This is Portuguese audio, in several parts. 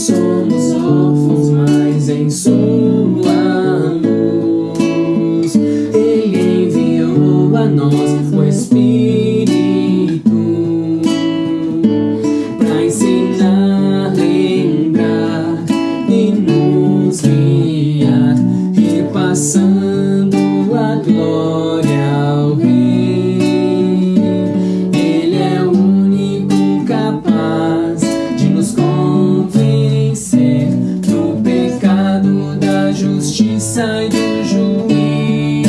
somos órfãos, mas em sua luz Ele enviou a nós sai do juízo.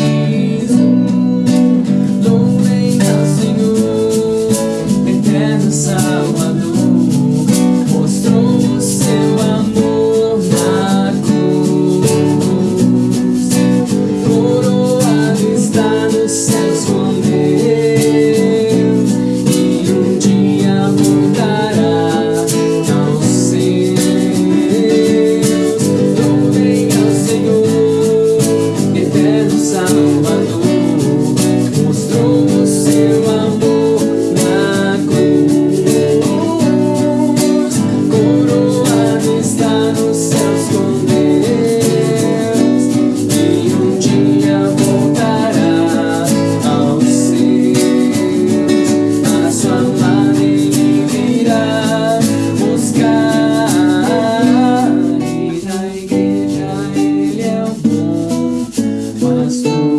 Louvem ao Senhor, eterno Salvador. some sua.